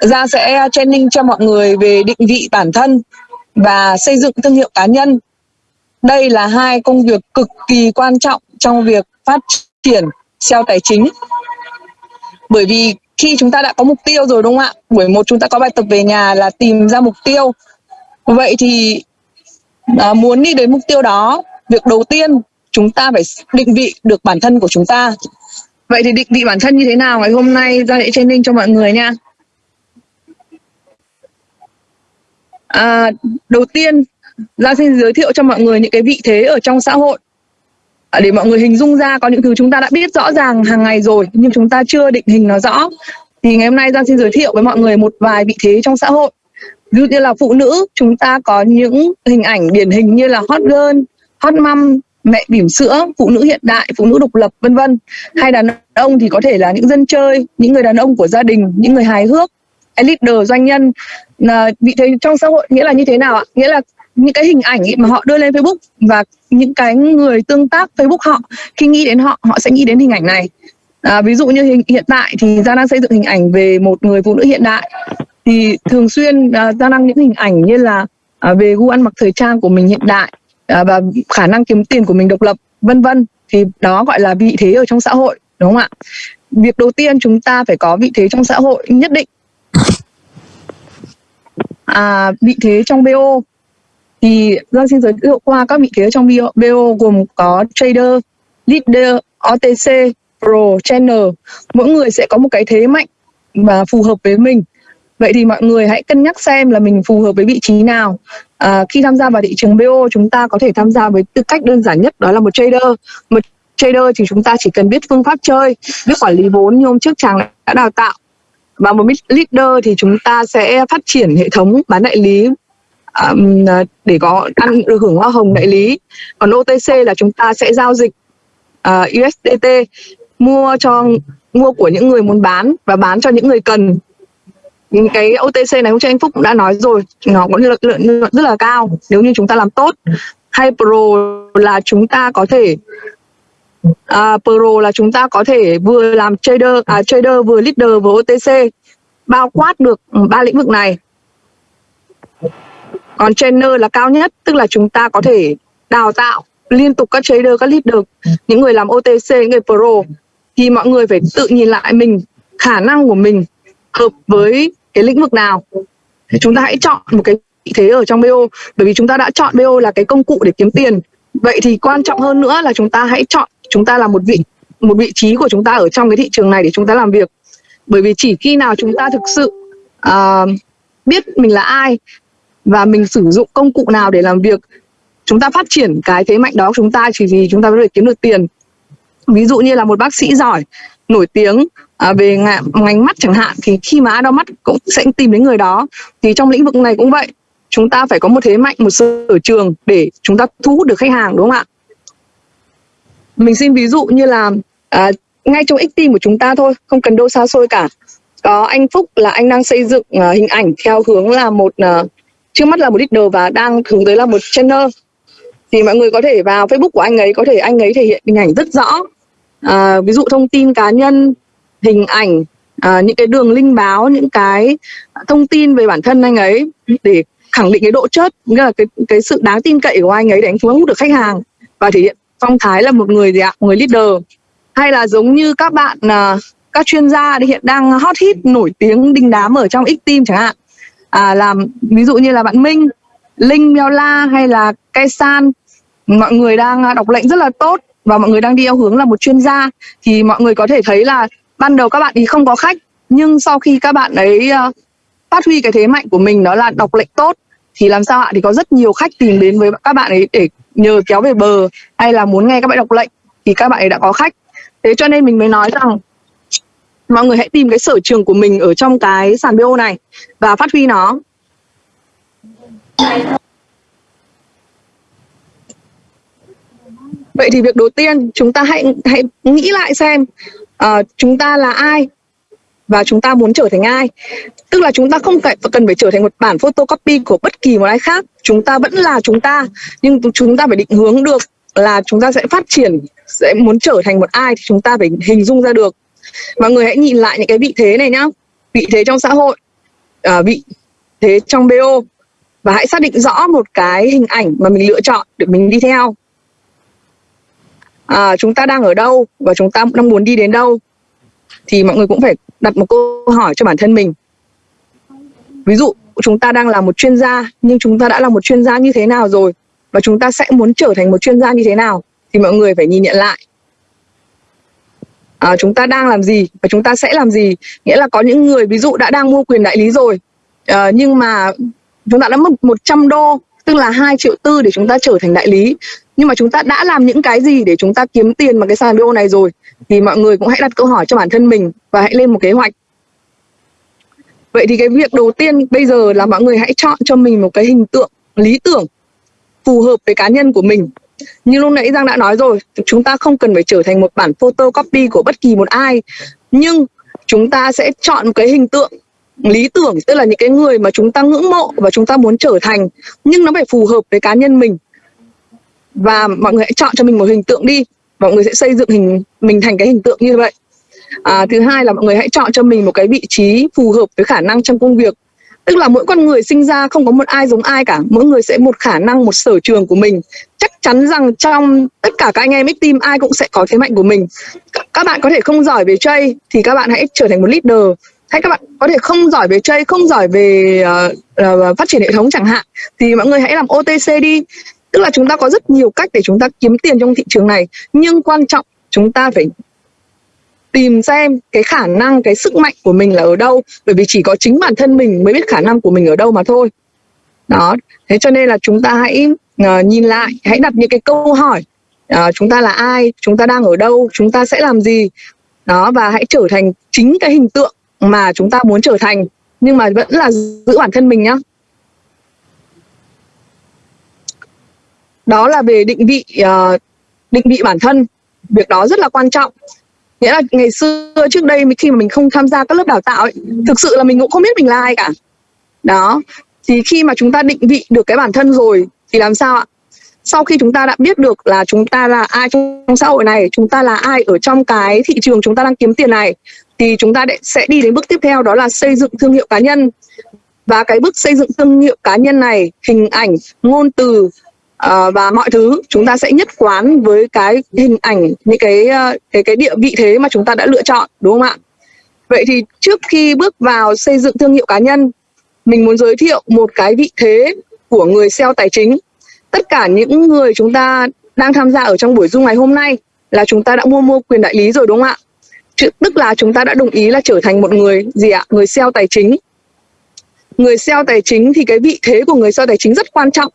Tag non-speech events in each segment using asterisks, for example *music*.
Gia sẽ à, training cho mọi người về định vị bản thân và xây dựng thương hiệu cá nhân. Đây là hai công việc cực kỳ quan trọng trong việc phát triển SEO tài chính. Bởi vì khi chúng ta đã có mục tiêu rồi đúng không ạ? Buổi một chúng ta có bài tập về nhà là tìm ra mục tiêu. Vậy thì à, muốn đi đến mục tiêu đó, việc đầu tiên chúng ta phải định vị được bản thân của chúng ta. Vậy thì định vị bản thân như thế nào ngày hôm nay ra để training cho mọi người nha. À, đầu tiên ra xin giới thiệu cho mọi người những cái vị thế ở trong xã hội. À, để mọi người hình dung ra có những thứ chúng ta đã biết rõ ràng hàng ngày rồi nhưng chúng ta chưa định hình nó rõ. Thì ngày hôm nay Giang xin giới thiệu với mọi người một vài vị thế trong xã hội. Ví dụ như là phụ nữ chúng ta có những hình ảnh điển hình như là hot girl hot mom mẹ bỉm sữa phụ nữ hiện đại phụ nữ độc lập vân vân. Hay đàn ông thì có thể là những dân chơi những người đàn ông của gia đình những người hài hước leader doanh nhân. Vị thế trong xã hội nghĩa là như thế nào ạ? Nghĩa là những cái hình ảnh mà họ đưa lên Facebook và những cái người tương tác Facebook họ khi nghĩ đến họ họ sẽ nghĩ đến hình ảnh này. À, ví dụ như hình, hiện tại thì gia đang xây dựng hình ảnh về một người phụ nữ hiện đại. Thì thường xuyên à, gia đăng những hình ảnh như là à, về gu ăn mặc thời trang của mình hiện đại à, và khả năng kiếm tiền của mình độc lập vân vân. Thì đó gọi là vị thế ở trong xã hội đúng không ạ? Việc đầu tiên chúng ta phải có vị thế trong xã hội nhất định à, vị thế trong BO thì Giang xin giới thiệu qua các vị thế trong BO, BO gồm có trader, leader, OTC, pro, channel. Mỗi người sẽ có một cái thế mạnh và phù hợp với mình. Vậy thì mọi người hãy cân nhắc xem là mình phù hợp với vị trí nào. À, khi tham gia vào thị trường BO chúng ta có thể tham gia với tư cách đơn giản nhất đó là một trader. Một trader thì chúng ta chỉ cần biết phương pháp chơi, biết quản lý vốn như hôm trước chàng đã đào tạo. Và một leader thì chúng ta sẽ phát triển hệ thống bán đại lý um, để có ăn được hưởng hoa hồng đại lý. Còn OTC là chúng ta sẽ giao dịch ờ, uh, USDT mua cho mua của những người muốn bán và bán cho những người cần. Những cái OTC này hôm trước anh Phúc cũng đã nói rồi nó có lợi nhuận rất là cao nếu như chúng ta làm tốt. Hay pro là chúng ta có thể uh, pro là chúng ta có thể vừa làm trader à, trader vừa leader vừa OTC bao quát được ba lĩnh vực này. Còn trainer là cao nhất, tức là chúng ta có thể đào tạo liên tục các trader, các leader, những người làm OTC những người pro, thì mọi người phải tự nhìn lại mình, khả năng của mình hợp với cái lĩnh vực nào. Chúng ta hãy chọn một cái vị thế ở trong BO bởi vì chúng ta đã chọn BO là cái công cụ để kiếm tiền. Vậy thì quan trọng hơn nữa là chúng ta hãy chọn, chúng ta là một vị một vị trí của chúng ta ở trong cái thị trường này để chúng ta làm việc bởi vì chỉ khi nào chúng ta thực sự uh, biết mình là ai và mình sử dụng công cụ nào để làm việc chúng ta phát triển cái thế mạnh đó của chúng ta chỉ vì chúng ta mới được kiếm được tiền. Ví dụ như là một bác sĩ giỏi nổi tiếng à, về ngành, ngành mắt chẳng hạn thì khi mà ai đau mắt cũng sẽ tìm đến người đó thì trong lĩnh vực này cũng vậy. Chúng ta phải có một thế mạnh một sở trường để chúng ta thu hút được khách hàng đúng không ạ? Mình xin ví dụ như là à, ngay trong x của chúng ta thôi không cần đâu xa xôi cả. Có anh Phúc là anh đang xây dựng uh, hình ảnh theo hướng là một uh, trước mắt là một leader và đang hướng tới là một channel thì mọi người có thể vào Facebook của anh ấy có thể anh ấy thể hiện hình ảnh rất rõ. Uh, ví dụ thông tin cá nhân hình ảnh uh, những cái đường link báo những cái thông tin về bản thân anh ấy để khẳng định cái độ chất, nghĩa là cái cái sự đáng tin cậy của anh ấy để anh thu hút được khách hàng và thể hiện phong thái là một người gì ạ? Người leader hay là giống như các bạn à, các chuyên gia hiện đang hot hit nổi tiếng đình đám ở trong X team chẳng hạn. À, làm ví dụ như là bạn Minh, Linh, Meo La hay là Cây San. Mọi người đang à, đọc lệnh rất là tốt và mọi người đang đi theo hướng là một chuyên gia. Thì mọi người có thể thấy là ban đầu các bạn ý không có khách nhưng sau khi các bạn ấy uh, phát huy cái thế mạnh của mình đó là đọc lệnh tốt thì làm sao ạ? Thì có rất nhiều khách tìm đến với các bạn ấy để nhờ kéo về bờ hay là muốn nghe các bạn đọc lệnh thì các bạn ấy đã có khách thế cho nên mình mới nói rằng mọi người hãy tìm cái sở trường của mình ở trong cái sàn BO này và phát huy nó Vậy thì việc đầu tiên chúng ta hãy hãy nghĩ lại xem uh, chúng ta là ai và chúng ta muốn trở thành ai. Tức là chúng ta không phải cần phải trở thành một bản photocopy của bất kỳ một ai khác. Chúng ta vẫn là chúng ta nhưng chúng ta phải định hướng được là chúng ta sẽ phát triển sẽ muốn trở thành một ai thì chúng ta phải hình dung ra được. Mọi người hãy nhìn lại những cái vị thế này nhá. Vị thế trong xã hội à, vị thế trong BO và hãy xác định rõ một cái hình ảnh mà mình lựa chọn để mình đi theo. À, chúng ta đang ở đâu và chúng ta đang muốn đi đến đâu? Thì mọi người cũng phải đặt một câu hỏi cho bản thân mình. Ví dụ chúng ta đang là một chuyên gia nhưng chúng ta đã là một chuyên gia như thế nào rồi? Và chúng ta sẽ muốn trở thành một chuyên gia như thế nào? Thì mọi người phải nhìn nhận lại. À, chúng ta đang làm gì và chúng ta sẽ làm gì? Nghĩa là có những người ví dụ đã đang mua quyền đại lý rồi à, nhưng mà chúng ta đã mất 100 đô tức là 2 triệu tư để chúng ta trở thành đại lý. Nhưng mà chúng ta đã làm những cái gì để chúng ta kiếm tiền bằng cái sàn BO này rồi? Thì mọi người cũng hãy đặt câu hỏi cho bản thân mình và hãy lên một kế hoạch. Vậy thì cái việc đầu tiên bây giờ là mọi người hãy chọn cho mình một cái hình tượng lý tưởng phù hợp với cá nhân của mình như lúc nãy Giang đã nói rồi chúng ta không cần phải trở thành một bản photocopy của bất kỳ một ai. Nhưng chúng ta sẽ chọn một cái hình tượng lý tưởng tức là những cái người mà chúng ta ngưỡng mộ và chúng ta muốn trở thành. Nhưng nó phải phù hợp với cá nhân mình. Và mọi người hãy chọn cho mình một hình tượng đi mọi người sẽ xây dựng hình mình thành cái hình tượng như vậy. À, thứ hai là mọi người hãy chọn cho mình một cái vị trí phù hợp với khả năng trong công việc tức là mỗi con người sinh ra không có một ai giống ai cả. Mỗi người sẽ một khả năng một sở trường của mình. Chắc chắn rằng trong tất cả các anh em x team ai cũng sẽ có thế mạnh của mình. Các bạn có thể không giỏi về chơi thì các bạn hãy trở thành một leader. Hay các bạn có thể không giỏi về chơi không giỏi về uh, uh, phát triển hệ thống chẳng hạn thì mọi người hãy làm OTC đi. Tức là chúng ta có rất nhiều cách để chúng ta kiếm tiền trong thị trường này. Nhưng quan trọng chúng ta phải tìm xem cái khả năng cái sức mạnh của mình là ở đâu. Bởi vì chỉ có chính bản thân mình mới biết khả năng của mình ở đâu mà thôi. Đó. Thế cho nên là chúng ta hãy uh, nhìn lại hãy đặt những cái câu hỏi uh, chúng ta là ai chúng ta đang ở đâu chúng ta sẽ làm gì. Đó và hãy trở thành chính cái hình tượng mà chúng ta muốn trở thành nhưng mà vẫn là giữ bản thân mình nhá. Đó là về định vị uh, định vị bản thân. Việc đó rất là quan trọng nghĩa là ngày xưa trước đây khi mà mình không tham gia các lớp đào tạo ấy, thực sự là mình cũng không biết mình là ai cả. Đó. Thì khi mà chúng ta định vị được cái bản thân rồi thì làm sao ạ? Sau khi chúng ta đã biết được là chúng ta là ai trong xã hội này chúng ta là ai ở trong cái thị trường chúng ta đang kiếm tiền này thì chúng ta sẽ đi đến bước tiếp theo đó là xây dựng thương hiệu cá nhân. Và cái bước xây dựng thương hiệu cá nhân này hình ảnh ngôn từ uh, và mọi thứ chúng ta sẽ nhất quán với cái hình ảnh những cái uh, cái cái địa vị thế mà chúng ta đã lựa chọn đúng không ạ? Vậy thì trước khi bước vào xây dựng thương hiệu cá nhân mình muốn giới thiệu một cái vị thế của người sale tài chính. Tất cả những người chúng ta đang tham gia ở trong buổi dung ngày hôm nay là chúng ta đã mua mua quyền đại lý rồi đúng không ạ? Tức là chúng ta đã đồng ý là trở thành một người gì ạ? Người sale tài chính. Người sale tài chính thì cái vị thế của người sale tài chính rất quan trọng.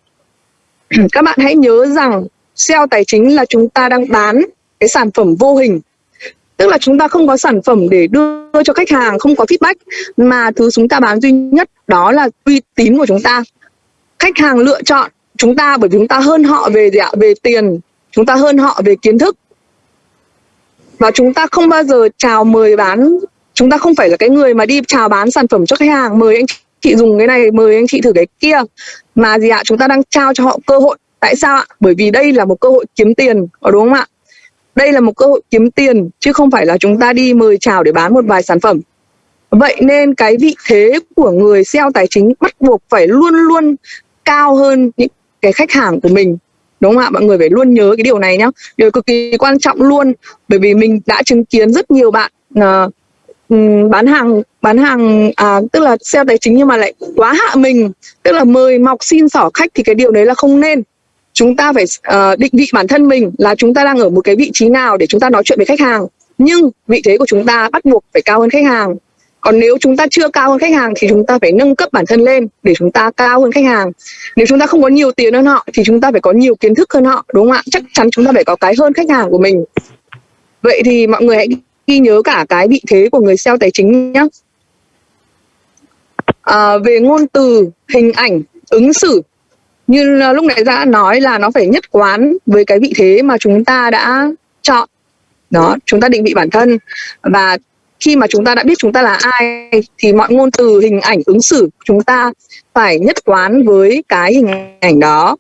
*clears throat* các bạn hãy nhớ rằng SEO tài chính là chúng ta đang bán cái sản phẩm vô hình. Tức là chúng ta không có sản phẩm để đưa cho khách hàng, không có feedback, mà thứ chúng ta bán duy nhất đó là uy tín của chúng ta. Khách hàng lựa chọn chúng ta bởi vì chúng ta hơn họ về gì ạ? Về tiền. Chúng ta hơn họ về kiến thức. Và chúng ta không bao giờ chào mời bán. Chúng ta không phải là cái người mà đi chào bán sản phẩm cho khách hàng, mời anh chị dùng cái này, mời anh chị thử cái kia mà gì ạ? Chúng ta đang trao cho họ cơ hội. Tại sao ạ? Bởi vì đây là một cơ hội kiếm tiền có đúng không ạ? Đây là một cơ hội kiếm tiền chứ không phải là chúng ta đi mời chào để bán một vài sản phẩm. Vậy nên cái vị thế của người sale tài chính bắt buộc phải luôn luôn cao hơn những cái khách hàng của mình. Đúng không ạ? Mọi người phải luôn nhớ cái điều này nhá. Điều cực kỳ quan trọng luôn bởi vì mình đã chứng kiến rất nhiều bạn uh, Ừ, bán hàng bán hàng à, tức là xe tài chính nhưng mà lại quá hạ mình. Tức là mời mọc xin xỏ khách thì cái điều đấy là không nên. Chúng ta phải uh, định vị bản thân mình là chúng ta đang ở một cái vị trí nào để chúng ta nói chuyện với khách hàng. Nhưng vị thế của chúng ta bắt buộc phải cao hơn khách hàng. Còn nếu chúng ta chưa cao hơn khách hàng thì chúng ta phải nâng cấp bản thân lên để chúng ta cao hơn khách hàng. Nếu chúng ta không có nhiều tiền hơn họ thì chúng ta phải có nhiều kiến thức hơn họ đúng không ạ? Chắc chắn chúng ta phải có cái hơn khách hàng của mình. Vậy thì mọi người hãy ghi nhớ cả cái vị thế của người sale tài chính nhé à, về ngôn từ hình ảnh ứng xử. Như à, lúc nãy đã nói là nó phải nhất quán với cái vị thế mà chúng ta đã chọn. Đó chúng ta định vị bản thân. Và khi mà chúng ta đã biết chúng ta là ai thì mọi ngôn từ hình ảnh ứng xử chúng ta phải nhất quán với cái hình ảnh đó.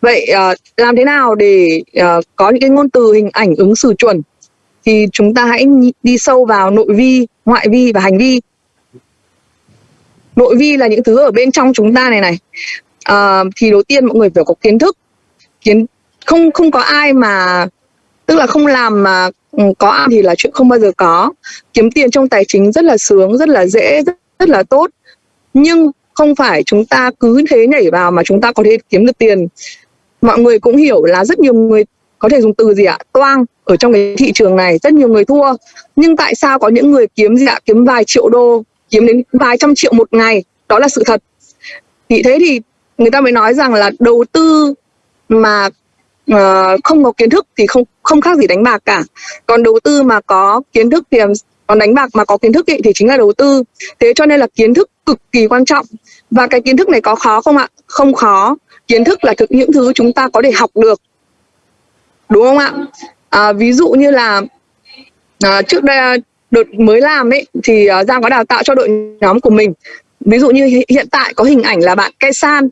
Vậy à, làm thế nào để à, có những cái ngôn từ hình ảnh ứng xử chuẩn? Thì chúng ta hãy đi sâu vào nội vi ngoại vi và hành vi. Nội vi là những thứ ở bên trong chúng ta này này. À, thì đầu tiên mọi người phải có kiến thức. Kiến không không có ai mà tức là không làm mà ừ, có ăn thì là chuyện không bao giờ có. Kiếm tiền trong tài chính rất là sướng rất là dễ rất, rất là tốt. Nhưng không phải chúng ta cứ thế nhảy vào mà chúng ta có thể kiếm được tiền. Mọi người cũng hiểu là rất nhiều người có thể dùng từ gì ạ? Toang. Ở trong cái thị trường này rất nhiều người thua. Nhưng tại sao có những người kiếm gì ạ? Kiếm vài triệu đô kiếm đến vài trăm triệu một ngày? Đó là sự thật. Thì thế thì người ta mới nói rằng là đầu tư mà uh, không có kiến thức thì không không khác gì đánh bạc cả. Còn đầu tư mà có kiến thức thì còn đánh bạc mà có kiến thức ý, thì chính là đầu tư. Thế cho nên là kiến thức cực kỳ quan trọng. Và cái kiến thức này có khó không ạ? Không khó. Kiến thức là thực những thứ chúng ta có thể học được đúng không ạ? À, ví dụ như là à, trước đây à, đợt mới làm ấy thì uh, giang có đào tạo cho đội nhóm của mình. Ví dụ như hiện tại có hình ảnh là bạn cây san.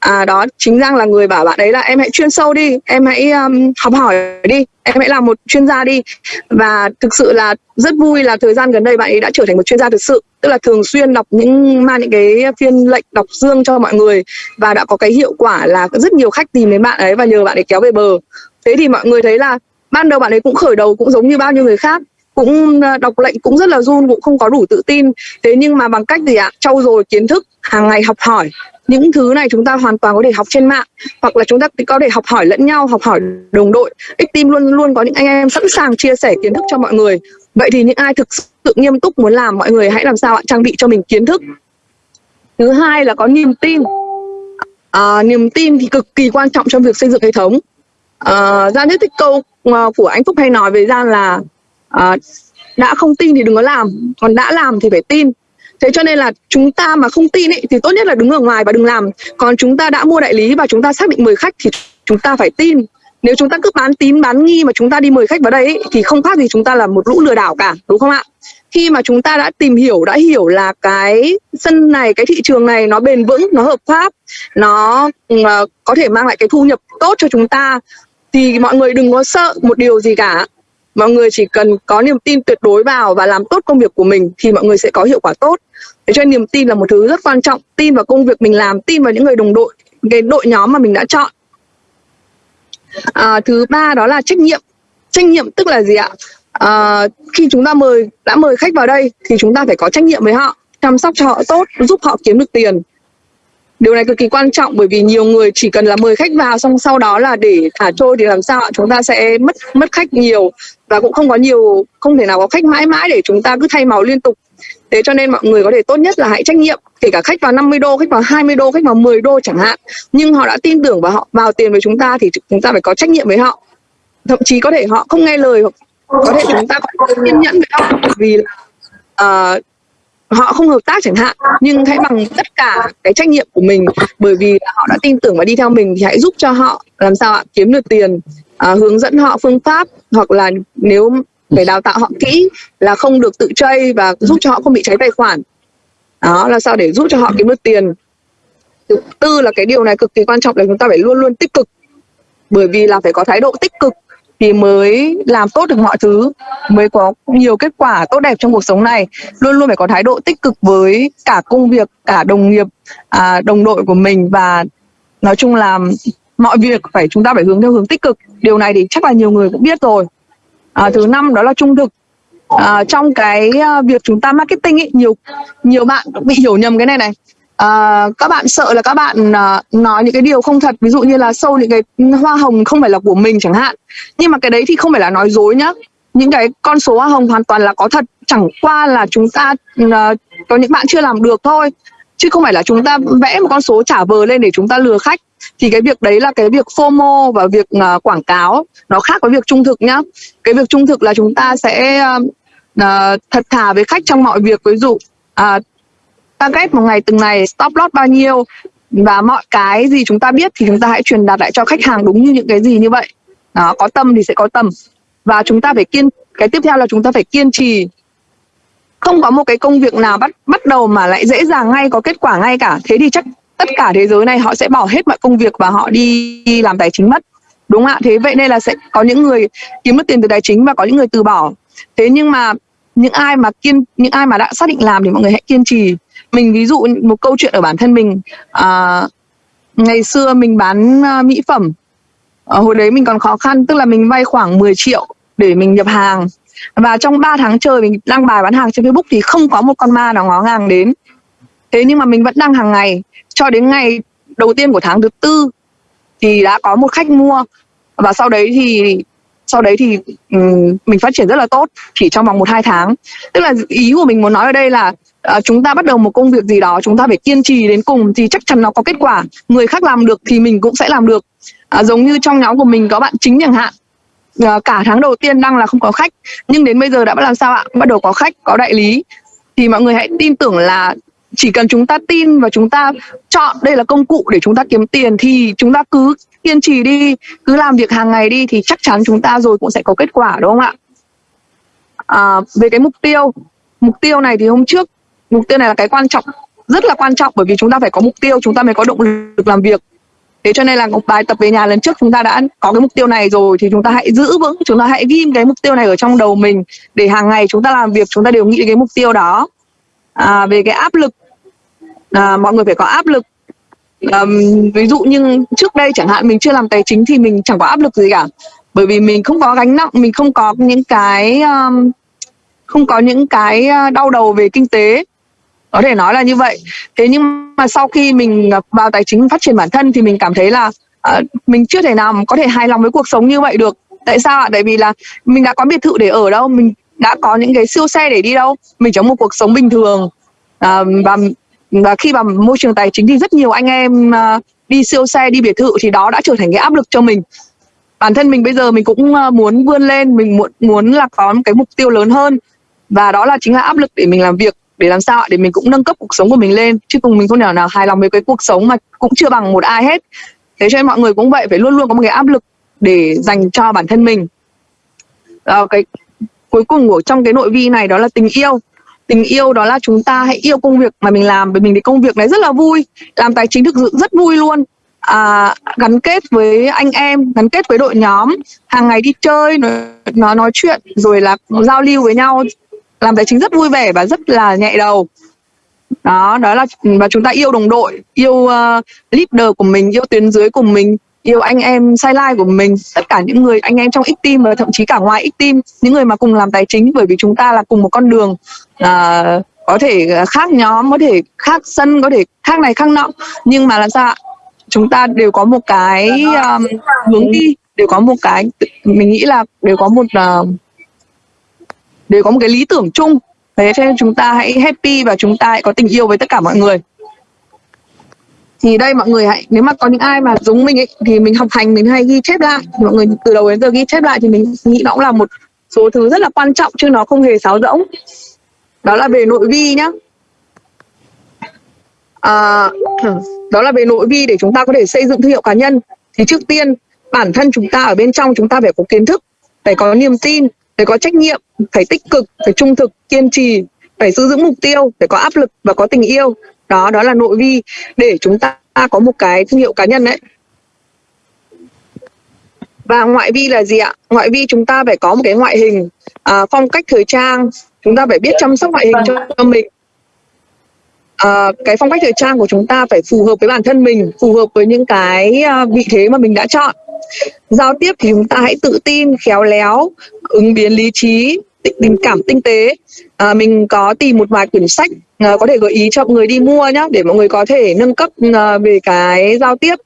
À, đó chính giang là người bảo bạn ấy là em hãy chuyên sâu đi em hãy um, học hỏi đi em hãy làm một chuyên gia đi. Và thực sự là rất vui là thời gian gần đây bạn ấy đã trở thành một chuyên gia thực sự. Tức là thường xuyên đọc những mang những cái phiên lệnh đọc dương cho mọi người và đã có cái hiệu quả là rất nhiều khách tìm đến bạn ấy và nhờ bạn ấy kéo về bờ thế thì mọi người thấy là ban đầu bạn ấy cũng khởi đầu cũng giống như bao nhiêu người khác cũng ờ, đọc lệnh cũng rất là run cũng không có đủ tự tin. Thế nhưng mà bằng cách gì ạ? Trau dồi kiến thức hàng ngày học hỏi. Những thứ này chúng ta hoàn toàn có thể học trên mạng hoặc là chúng ta có thể học hỏi lẫn nhau học hỏi đồng đội. X team luôn luôn có những anh em sẵn sàng chia sẻ kiến thức cho mọi người. Vậy thì những ai thực sự nghiêm túc muốn làm mọi người hãy làm sao ạ? Trang bị cho mình kiến thức. Thứ hai là có niềm tin. À, niềm tin thì cực kỳ quan trọng trong việc xây dựng hệ thống. Ờ, gian ra nhất thích câu ờ, của anh phúc hay nói về gian là uh, đã không tin thì đừng có làm còn đã làm thì phải tin. Thế cho nên là chúng ta mà không tin ý, thì tốt nhất là đứng ở ngoài và đừng làm. Còn chúng ta đã mua đại lý và chúng ta xác định mời khách thì chúng ta phải tin. Nếu chúng ta cứ bán tín bán nghi mà chúng ta đi mời khách vào đây ý, thì không khác gì chúng ta là một lũ lừa đảo cả đúng không ạ? Khi mà chúng ta đã tìm hiểu đã hiểu là cái sân này cái thị trường này nó bền vững nó hợp pháp nó uh, có thể mang lại cái thu nhập tốt cho chúng ta thì mọi người đừng có sợ một điều gì cả. Mọi người chỉ cần có niềm tin tuyệt đối vào và làm tốt công việc của mình thì mọi người sẽ có hiệu quả tốt. Thế cho nên niềm tin là một thứ rất quan trọng. Tin vào công việc mình làm tin vào những người đồng đội cái đội nhóm mà mình đã chọn. À, thứ ba đó là trách nhiệm. Trách nhiệm tức là gì ạ? À, khi chúng ta mời đã mời khách vào đây thì chúng ta phải có trách nhiệm với họ chăm sóc cho họ tốt giúp họ kiếm được tiền điều này cực kỳ quan trọng bởi vì nhiều người chỉ cần là mời khách vào xong sau đó là để thả trôi thì làm sao chúng ta sẽ mất mất khách nhiều và cũng không có nhiều không thể nào có khách mãi mãi để chúng ta cứ thay màu liên tục. Thế cho nên mọi người có thể tốt nhất là hãy trách nhiệm kể cả khách vào 50 đô khách vào 20 đô khách vào 10 đô chẳng hạn. Nhưng họ đã tin tưởng và họ vào tiền với chúng ta thì chúng ta phải có trách nhiệm với họ. Thậm chí có thể họ không nghe lời hoặc có thể chúng ta có kiên nhẫn với họ vì uh, họ không hợp tác chẳng hạn nhưng hãy bằng tất cả cái trách nhiệm của mình bởi vì họ đã tin tưởng và đi theo mình thì hãy giúp cho họ làm sao ạ? Kiếm được tiền à, hướng dẫn họ phương pháp hoặc là nếu phải đào tạo họ kỹ là không được tự chơi và giúp cho họ không bị cháy tài khoản. Đó là sao để giúp cho họ kiếm được tiền? Thứ tư là cái điều này cực kỳ quan trọng là chúng ta phải luôn luôn tích cực bởi vì là phải có thái độ tích cực thì mới làm tốt được mọi thứ mới có nhiều kết quả tốt đẹp trong cuộc sống này. Luôn luôn phải có thái độ tích cực với cả công việc cả đồng nghiệp à, đồng đội của mình và nói chung là mọi việc phải chúng ta phải hướng theo hướng tích cực. Điều này thì chắc là nhiều người cũng biết rồi. À, thứ năm đó là trung thực. À, trong cái à, việc chúng ta marketing ấy nhiều nhiều bạn cũng bị hiểu nhầm cái này này à, các bạn sợ là các bạn à, nói những cái điều không thật ví dụ như là sâu những cái hoa hồng không phải là của mình chẳng hạn. Nhưng mà cái đấy thì không phải là nói dối nhá. Những cái con số hoa hồng hoàn toàn là có thật chẳng qua là chúng ta uh, có những bạn chưa làm được thôi. Chứ không phải là chúng ta vẽ một con số trả vờ lên để chúng ta lừa khách. Thì cái việc đấy là cái việc FOMO và việc uh, quảng cáo nó khác với việc trung thực nhá. Cái việc trung thực là chúng ta sẽ uh, thật thà với khách trong mọi việc. Ví dụ uh, target một ngày từng ngày stop loss bao nhiêu? Và mọi cái gì chúng ta biết thì chúng ta hãy truyền đạt lại cho khách hàng đúng như những cái gì như vậy. Đó có tâm thì sẽ có tầm. Và chúng ta phải kiên cái tiếp theo là chúng ta phải kiên trì. Không có một cái công việc nào bắt bắt đầu mà lại dễ dàng ngay có kết quả ngay cả. Thế thì chắc tất cả thế giới này họ sẽ bỏ hết mọi công việc và họ đi, đi làm tài chính mất. Đúng không ạ? Thế vậy nên là sẽ có những người kiếm được tiền từ tài chính và có những người từ bỏ. Thế nhưng mà những ai mà kiên những ai mà đã xác định làm thì mọi người hãy kiên trì mình ví dụ một câu chuyện ở bản thân mình à, ngày xưa mình bán à, mỹ phẩm à, hồi đấy mình còn khó khăn tức là mình vay khoảng 10 triệu để mình nhập hàng. Và trong 3 tháng trời mình đăng bài bán hàng trên Facebook thì không có một con ma nào ngó ngàng đến. Thế nhưng mà mình vẫn đăng hàng ngày. Cho đến ngày đầu tiên của tháng thứ tư thì đã có một khách mua. Và sau đấy thì sau đấy thì um, mình phát triển rất là tốt chỉ trong vòng một hai tháng. Tức là ý của mình muốn nói ở đây là à, chúng ta bắt đầu một công việc gì đó chúng ta phải kiên trì đến cùng thì chắc chắn nó có kết quả. Người khác làm được thì mình cũng sẽ làm được. À, giống như trong nhóm của mình có bạn chính chẳng hạn. À, cả tháng đầu tiên đăng là không có khách nhưng đến bây giờ đã bắt làm sao ạ? Bắt đầu có khách có đại lý. Thì mọi người hãy tin tưởng là chỉ cần chúng ta tin và chúng ta chọn đây là công cụ để chúng ta kiếm tiền thì chúng ta cứ kiên trì đi cứ làm việc hàng ngày đi thì chắc chắn chúng ta rồi cũng sẽ có kết quả đúng không ạ? À, về cái mục tiêu mục tiêu này thì hôm trước mục tiêu này là cái quan trọng rất là quan trọng bởi vì chúng ta phải có mục tiêu chúng ta mới có động lực làm việc. Thế cho nên là một bài tập về nhà lần trước chúng ta đã có cái mục tiêu này rồi thì chúng ta hãy giữ vững chúng ta hãy ghim cái mục tiêu này ở trong đầu mình để hàng ngày chúng ta làm việc chúng ta đều nghĩ cái mục tiêu đó. À, về cái áp lực à, mọi người phải có áp lực. À, ví dụ như trước đây chẳng hạn mình chưa làm tài chính thì mình chẳng có áp lực gì cả bởi vì mình không có gánh nặng mình không có những cái um, không có những cái đau đầu về kinh tế có thể nói là như vậy. Thế nhưng mà sau khi mình à, vào tài chính phát triển bản thân thì mình cảm thấy là uh, mình chưa thể nào có thể hài lòng với cuộc sống như vậy được. Tại sao ạ? Tại vì là mình đã có biệt thự để ở đâu mình đã có những cái siêu xe để đi đâu mình trong một cuộc sống bình thường. À, và và khi vào môi trường tài chính thì rất nhiều anh em à, đi siêu xe đi biệt thự thì đó đã trở thành cái áp lực cho mình. Bản thân mình bây giờ mình cũng à, muốn vươn lên mình muốn muốn là có một cái mục tiêu lớn hơn. Và đó là chính là áp lực để mình làm việc để làm sao để mình cũng nâng cấp cuộc sống của mình lên. Chứ cùng mình không thể nào hài lòng với cái cuộc sống mà cũng chưa bằng một ai hết. Thế cho nên mọi người cũng vậy phải luôn luôn có một cái áp lực để dành cho bản thân mình. À, cái cuối cùng của trong cái nội vi này đó là tình yêu. Tình yêu đó là chúng ta hãy yêu công việc mà mình làm bởi mình thì công việc này rất là vui. Làm tài chính thực sự rất vui luôn. À, gắn kết với anh em gắn kết với đội nhóm. Hàng ngày đi chơi nói nói chuyện rồi là giao lưu với nhau làm tài chính rất vui vẻ và rất là nhẹ đầu. Đó đó là và chúng ta yêu đồng đội yêu uh, leader của mình yêu tuyến dưới của mình yêu anh em sai lai của mình. Tất cả những người anh em trong x team và thậm chí cả ngoài x team những người mà cùng làm tài chính bởi vì chúng ta là cùng một con đường uh, có thể khác nhóm có thể khác sân có thể khác này khác nọ. Nhưng mà làm sao chúng ta đều có một cái um, hướng đi đều có một cái mình nghĩ là đều có một uh, đều có một cái lý tưởng chung. Thế cho nên chúng ta hãy happy và chúng ta hãy có tình yêu với tất cả mọi người. Thì đây mọi người hãy nếu mà có những ai mà giống mình ấy thì mình học hành mình hay ghi chép lại. Mọi người từ đầu đến giờ ghi chép lại thì mình nghĩ nó cũng là một số thứ rất là quan trọng chứ nó không hề sáo rỗng. Đó là về nội vi nhá. À, *clears throat* đó là về nội vi để chúng ta có thể xây dựng thương hiệu cá nhân. Thì trước tiên bản thân chúng ta ở bên trong chúng ta phải có kiến thức phải có niềm tin phải có trách nhiệm phải tích cực phải trung thực kiên trì phải giữ vững mục tiêu phải có áp lực và có tình yêu. Đó đó là nội vi để chúng ta có một cái thương hiệu cá nhân đấy và ngoại vi là gì ạ? Ngoại vi chúng ta phải có một cái ngoại hình à, phong cách thời trang. Chúng ta phải biết chăm sóc ngoại hình cho, cho mình. À, cái phong cách thời trang của chúng ta phải phù hợp với bản thân mình phù hợp với những cái à, vị thế mà mình đã chọn giao tiếp thì chúng ta hãy tự tin khéo léo ứng biến lý trí tình cảm tinh tế. À, mình có tìm một vài quyển sách à, có thể gợi ý cho mọi người đi mua nhé để mọi người có thể nâng cấp à, về cái giao tiếp.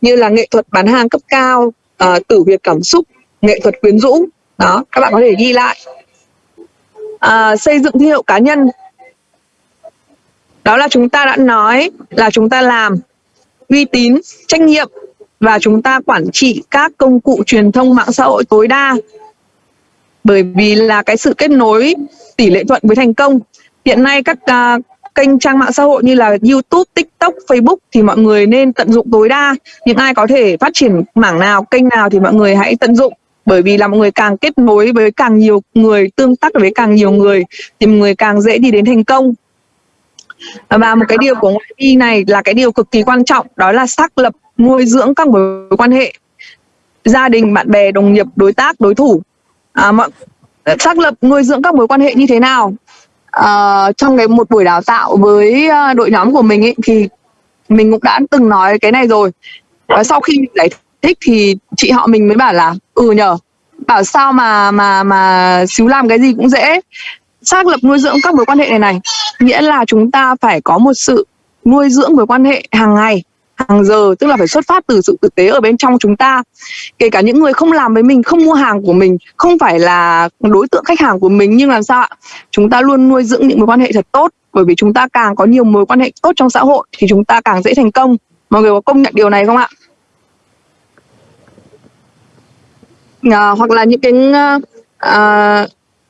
Như là nghệ thuật bán hàng cấp cao à, tử việt cảm xúc nghệ thuật quyến rũ. Đó các bạn có thể ghi lại. À, xây dựng thương hiệu cá nhân. Đó là chúng ta đã nói là chúng ta làm uy tín trách nhiệm và chúng ta quản trị các công cụ truyền thông mạng xã hội tối đa. Bởi vì là cái sự kết nối tỷ lệ thuận với thành công. Hiện nay các uh, kênh trang mạng xã hội như là YouTube, TikTok, Facebook thì mọi người nên tận dụng tối đa. Những ai có thể phát triển mảng nào, kênh nào thì mọi người hãy tận dụng. Bởi vì là mọi người càng kết nối với càng nhiều người tương tác với càng nhiều người thì mọi người càng dễ đi đến thành công. Và một cái điều của ngoại vi này là cái điều cực kỳ quan trọng đó là xác lập nuôi dưỡng các mối quan hệ gia đình bạn bè đồng nghiệp đối tác đối thủ. À, mọi ờ, xác lập nuôi dưỡng các mối quan hệ như thế nào? À, trong cái một buổi đào tạo với ờ, đội nhóm của mình ấy thì mình cũng đã từng nói cái này rồi. Và sau khi giải thích thì chị họ mình mới bảo là ừ nhờ bảo sao mà mà mà xíu làm cái gì cũng dễ. Xác lập nuôi dưỡng các mối quan hệ này này nghĩa là chúng ta phải có một sự nuôi dưỡng mối quan hệ hàng ngày hàng giờ tức là phải xuất phát từ sự thực tế ở bên trong chúng ta. Kể cả những người không làm với mình không mua hàng của mình không phải là đối tượng khách hàng của mình nhưng làm sao ạ? Chúng ta luôn nuôi dưỡng những mối quan hệ thật tốt. Bởi vì chúng ta càng có nhiều mối quan hệ tốt trong xã hội thì chúng ta càng dễ thành công. Mọi người có công nhận điều này không ạ? À, hoặc là những cái ờ, à,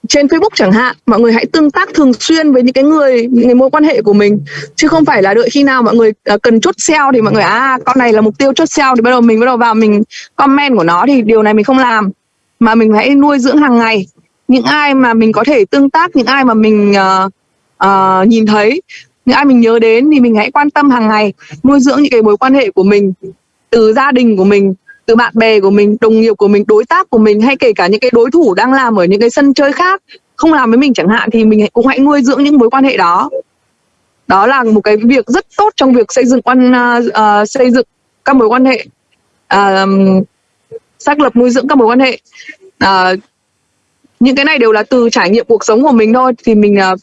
trên Facebook chẳng hạn mọi người hãy tương tác thường xuyên với những cái người những cái mối quan hệ của mình. Chứ không phải là đợi khi nào mọi người uh, cần chốt sale thì mọi người à con này là mục tiêu chốt sale thì bắt đầu mình bắt đầu vào mình comment của nó thì điều này mình không làm. Mà mình hãy nuôi dưỡng hàng ngày. Những ai mà mình có thể tương tác những ai mà mình uh, uh, nhìn thấy những ai mình nhớ đến thì mình hãy quan tâm hàng ngày nuôi dưỡng những cái mối quan hệ của mình từ gia đình của mình từ bạn bè của mình đồng nghiệp của mình đối tác của mình hay kể cả những cái đối thủ đang làm ở những cái sân chơi khác không làm với mình chẳng hạn thì mình cũng hãy nuôi dưỡng những mối quan hệ đó. Đó là một cái việc rất tốt trong việc xây dựng quan uh, xây dựng các mối quan hệ uh, xác lập nuôi dưỡng các mối quan hệ. Uh, những cái này đều là từ trải nghiệm cuộc sống của mình thôi thì mình uh,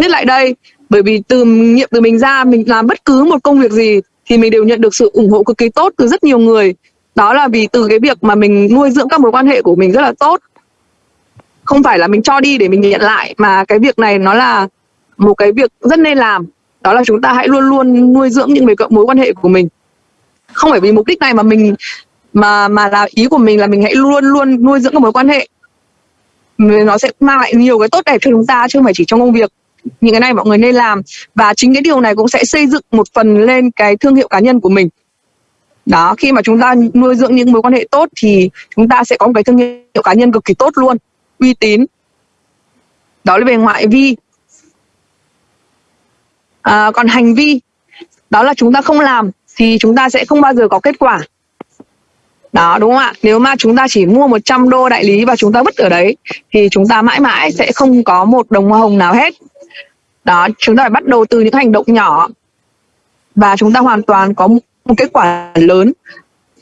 viết lại đây. Bởi vì từ nghiệm từ mình ra mình làm bất cứ một công việc gì thì mình đều nhận được sự ủng hộ cực kỳ tốt từ rất nhiều người đó là vì từ cái việc mà mình nuôi dưỡng các mối quan hệ của mình rất là tốt. Không phải là mình cho đi để mình nhận lại, mà cái việc này nó là một cái việc rất nên làm. Đó là chúng ta hãy luôn luôn nuôi dưỡng những mối quan hệ của mình. Không phải vì mục đích này mà mình, mà mà là ý của mình là mình hãy luôn luôn nuôi dưỡng các mối quan hệ. Nó sẽ mang lại nhiều cái tốt đẹp cho chúng ta, chứ không phải chỉ trong công việc. Những cái này mọi người nên làm. Và chính cái điều này cũng sẽ xây dựng một phần lên cái thương hiệu cá nhân của mình đó khi mà chúng ta nuôi dưỡng những mối quan hệ tốt thì chúng ta sẽ có một cái thương hiệu cá nhân cực kỳ tốt luôn uy tín. Đó là về ngoại vi. À, còn hành vi đó là chúng ta không làm thì chúng ta sẽ không bao giờ có kết quả. Đó đúng không ạ? Nếu mà chúng ta chỉ mua 100 đô đại lý và chúng ta vứt ở đấy thì chúng ta mãi mãi sẽ không có một đồng hoa hồng nào hết. Đó chúng ta phải bắt đầu từ những hành động nhỏ và chúng ta hoàn toàn có một kết quả lớn.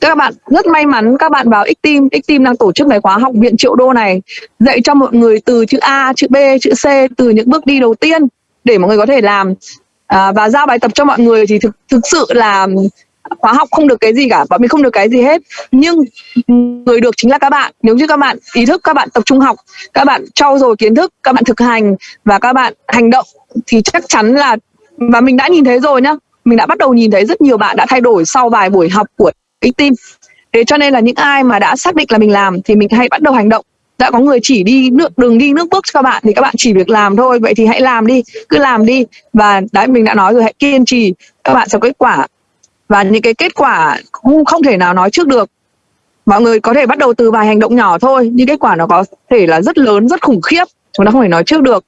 Các bạn rất may mắn các bạn vào X-Team X-Team đang tổ chức cái khóa học viện triệu đô này dạy cho mọi người từ chữ A, chữ B, chữ C từ những bước đi đầu tiên để mọi người có thể làm. À, và giao bài tập cho mọi người thì thực thực sự là khóa học không được cái gì cả bọn mình không được cái gì hết. Nhưng người được chính là các bạn. Nếu như các bạn ý thức các bạn tập trung học các bạn trau dồi kiến thức các bạn thực hành và các bạn hành động thì chắc chắn là và mình đã nhìn thấy rồi nhá mình đã bắt đầu nhìn thấy rất nhiều bạn đã thay đổi sau vài buổi học của cái team. Thế cho nên là những ai mà đã xác định là mình làm thì mình hãy bắt đầu hành động. Đã có người chỉ đi nước đường đi nước bước cho các bạn thì các bạn chỉ việc làm thôi. Vậy thì hãy làm đi cứ làm đi. Và đấy mình đã nói rồi hãy kiên trì. Các bạn sẽ có kết quả. Và những cái kết quả không, không thể nào nói trước được. Mọi người có thể bắt đầu từ vài hành động nhỏ thôi nhưng kết quả nó có thể là rất lớn rất khủng khiếp. Chúng ta không thể nói trước được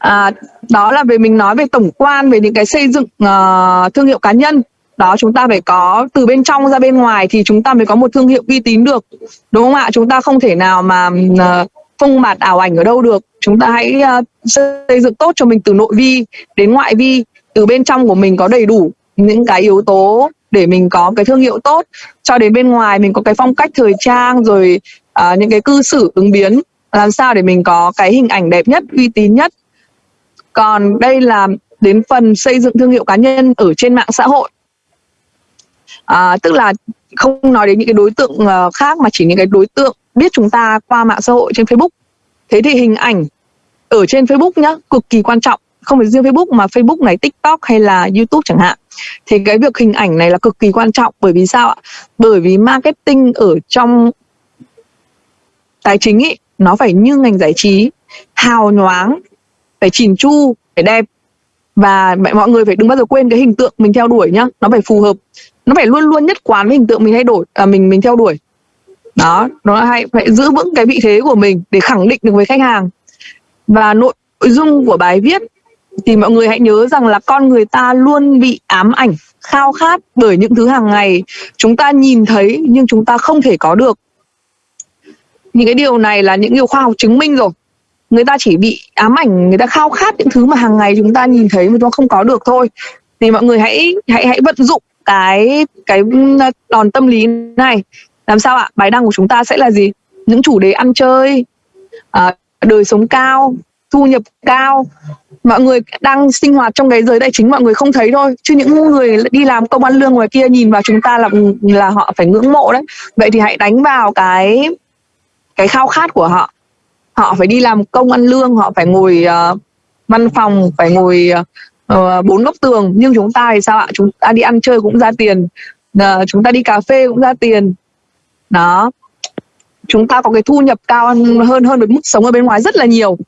à, đó là về mình nói về tổng quan về những cái xây dựng uh, thương hiệu cá nhân. Đó chúng ta phải có từ bên trong ra bên ngoài thì chúng ta mới có một thương hiệu uy tín được. Đúng không ạ? Chúng ta không thể nào mà uh, phông bạt ảo ảnh ở đâu được. Chúng ta hãy uh, xây dựng tốt cho mình từ nội vi đến ngoại vi. Từ bên trong của mình có đầy đủ những cái yếu tố để mình có cái thương hiệu tốt. Cho đến bên ngoài mình có cái phong cách thời trang rồi uh, những cái cư xử ứng biến. Làm sao để mình có cái hình ảnh đẹp nhất uy tín nhất còn đây là đến phần xây dựng thương hiệu cá nhân ở trên mạng xã hội. À, tức là không nói đến những cái đối tượng ờ, khác mà chỉ những cái đối tượng biết chúng ta qua mạng xã hội trên Facebook. Thế thì hình ảnh ở trên Facebook nhá cực kỳ quan trọng. Không phải riêng Facebook mà Facebook này TikTok hay là YouTube chẳng hạn. Thì cái việc hình ảnh này là cực kỳ quan trọng. Bởi vì sao ạ? Bởi vì marketing ở trong tài chính ý nó phải như ngành giải trí hào nhoáng phải chỉn chu phải đẹp. Và mọi người phải đừng bao giờ quên cái hình tượng mình theo đuổi nhá. Nó phải phù hợp. Nó phải luôn luôn nhất quán với hình tượng mình thay đổi à, mình mình theo đuổi. Đó nó là hay phải giữ vững cái vị thế của mình để khẳng định được với khách hàng. Và nội dung của bài viết thì mọi người hãy nhớ rằng là con người ta luôn bị ám ảnh khao khát bởi những thứ hàng ngày chúng ta nhìn thấy nhưng chúng ta không thể có được. Những cái điều này là những điều khoa học chứng minh rồi người ta chỉ bị ám ảnh người ta khao khát những thứ mà hàng ngày chúng ta nhìn thấy mà chúng ta không có được thôi. Thì mọi người hãy hãy hãy vận dụng cái cái ừ, đòn tâm lý này. Làm sao ạ? Bài đăng của chúng ta sẽ là gì? Những chủ đề ăn chơi à, đời sống cao thu nhập cao. Mọi người đang sinh hoạt trong cái giới tài chính mọi người không thấy thôi. Chứ những người đi làm công ăn lương ngoài kia nhìn vào chúng ta là là họ phải ngưỡng mộ đấy. Vậy thì hãy đánh vào cái cái khao khát của họ họ phải đi làm công ăn lương họ phải ngồi uh, văn phòng phải ngồi uh, bốn góc tường. Nhưng chúng ta thì sao ạ? Chúng ta đi ăn chơi cũng ra tiền. Uh, chúng ta đi cà phê cũng ra tiền. Đó. Chúng ta có cái thu nhập cao hơn hơn với mức sống ở bên ngoài rất là nhiều.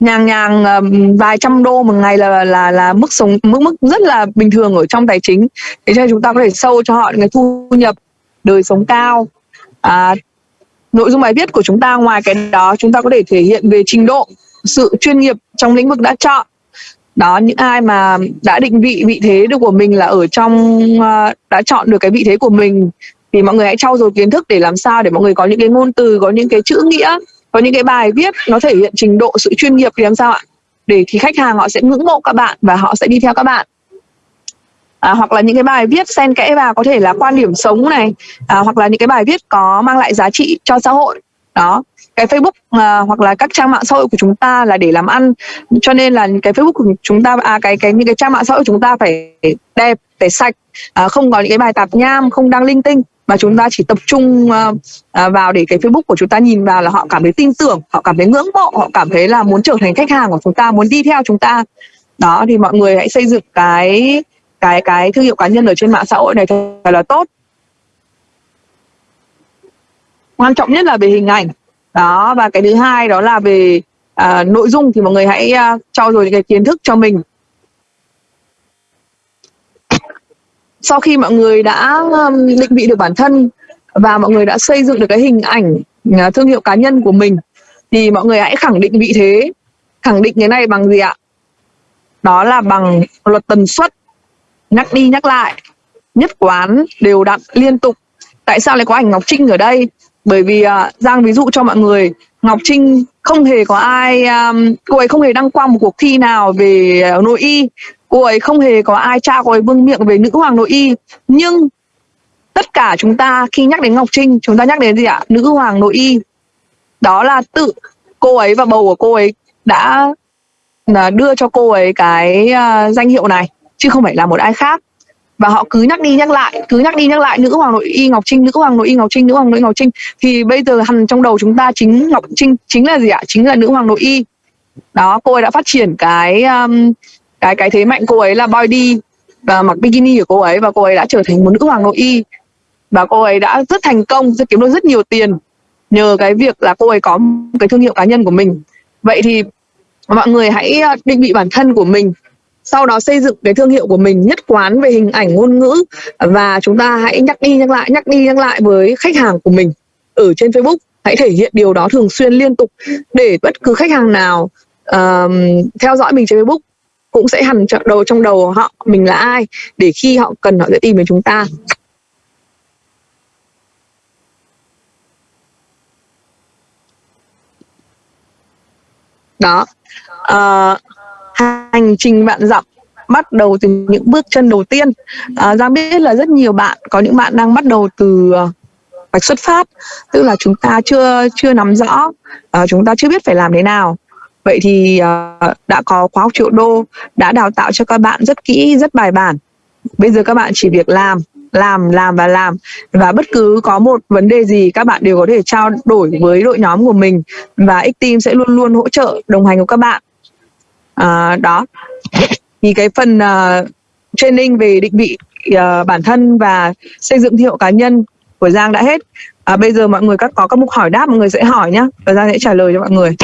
Nhàng nhàng uh, vài trăm đô một ngày là là là mức sống mức mức rất là bình thường ở trong tài chính. Thế cho nên chúng ta có thể sâu cho họ những cái thu nhập đời sống cao. À, nội dung bài viết của chúng ta, ngoài cái đó, chúng ta có thể thể hiện về trình độ, sự chuyên nghiệp trong lĩnh vực đã chọn. Đó, những ai mà đã định vị vị thế được của mình là ở trong ờ, đã chọn được cái vị thế của mình, thì mọi người hãy trau dồi kiến thức để làm sao để mọi người có những cái ngôn từ, có những cái chữ nghĩa, có những cái bài viết nó thể hiện trình độ, sự chuyên nghiệp thì làm sao ạ? Để thì khách hàng họ sẽ ngưỡng mộ các bạn và họ sẽ đi theo các bạn à, hoặc là những cái bài viết xen kẽ vào có thể là quan điểm sống này à, hoặc là những cái bài viết có mang lại giá trị cho xã hội. Đó. Cái Facebook à, hoặc là các trang mạng xã hội của chúng ta là để làm ăn. Cho nên là cái Facebook của chúng ta à cái cái những cái trang mạng xã hội của chúng ta phải đẹp phải sạch à, không có những cái bài tạp nham không đăng linh tinh. Mà chúng ta chỉ tập trung uh, vào để cái Facebook của chúng ta nhìn vào là họ cảm thấy tin tưởng, họ cảm thấy ngưỡng mộ, họ cảm thấy là muốn trở thành khách hàng của chúng ta, muốn đi theo chúng ta. Đó thì mọi người hãy xây dựng cái cái cái thương hiệu cá nhân ở trên mạng xã hội này thật là tốt. Quan trọng nhất là về hình ảnh. Đó và cái thứ hai đó là về à, nội dung thì mọi người hãy uh, trau dồi những cái kiến thức cho mình sau khi mọi người đã um, định vị được bản thân và mọi người đã xây dựng được cái hình ảnh à, thương hiệu cá nhân của mình thì mọi người hãy khẳng định vị thế khẳng định cái này bằng gì ạ đó là bằng luật tần suất nhắc đi nhắc lại. Nhất quán đều đặn liên tục. Tại sao lại có ảnh ngọc trinh ở đây? Bởi vì uh, giang ví dụ cho mọi người ngọc trinh không hề có ai um, cô ấy không hề đăng quang một cuộc thi nào về uh, nội y. Cô ấy không hề có ai tra cô ấy vương miệng về nữ hoàng nội y. Nhưng tất cả chúng ta khi nhắc đến ngọc trinh chúng ta nhắc đến gì ạ? Nữ hoàng nội y. Đó là tự cô ấy và bầu của cô ấy đã à, đưa cho cô ấy cái uh, danh hiệu này chứ không phải là một ai khác. Và họ cứ nhắc đi nhắc lại cứ nhắc đi nhắc lại nữ hoàng nội y ngọc trinh nữ hoàng nội y ngọc trinh nữ hoàng nội y ngọc trinh. Thì bây giờ hằn trong đầu chúng ta chính ngọc trinh chính là gì ạ? Chính là nữ hoàng nội y. Đó cô ấy đã phát triển cái um, cái cái thế mạnh cô ấy là body và mặc bikini của cô ấy và cô ấy đã trở thành một nữ hoàng nội y. Và cô ấy đã rất thành công rất kiếm được rất nhiều tiền nhờ cái việc là cô ấy có cái thương hiệu cá nhân của mình. Vậy thì mọi người hãy uh, định vị bản thân của mình sau đó xây dựng cái thương hiệu của mình nhất quán về hình ảnh ngôn ngữ. Và chúng ta hãy nhắc đi nhắc lại nhắc đi nhắc lại với khách hàng của mình ở trên Facebook. Hãy thể hiện điều đó thường xuyên liên tục để bất cứ khách hàng nào um, theo dõi mình trên Facebook cũng sẽ hằn đầu trong đầu họ mình là ai để khi họ cần họ sẽ tìm đến chúng ta. Đó. Uh, hành trình bạn dặm bắt đầu từ những bước chân đầu tiên. À, giang biết là rất nhiều bạn có những bạn đang bắt đầu từ à, vạch xuất phát tức là chúng ta chưa chưa nắm rõ à, chúng ta chưa biết phải làm thế nào. Vậy thì à, đã có khóa học triệu đô đã đào tạo cho các bạn rất kỹ rất bài bản. Bây giờ các bạn chỉ việc làm làm làm và làm. Và bất cứ có một vấn đề gì các bạn đều có thể trao đổi với đội nhóm của mình. Và X Team sẽ luôn luôn hỗ trợ đồng hành của các bạn à, đó. Thì cái phần uh, training về định vị uh, bản thân và xây dựng thương hiệu cá nhân của Giang đã hết. À, bây giờ mọi người các có các mục hỏi đáp mọi người sẽ hỏi nhá. Và Giang sẽ trả lời cho mọi người.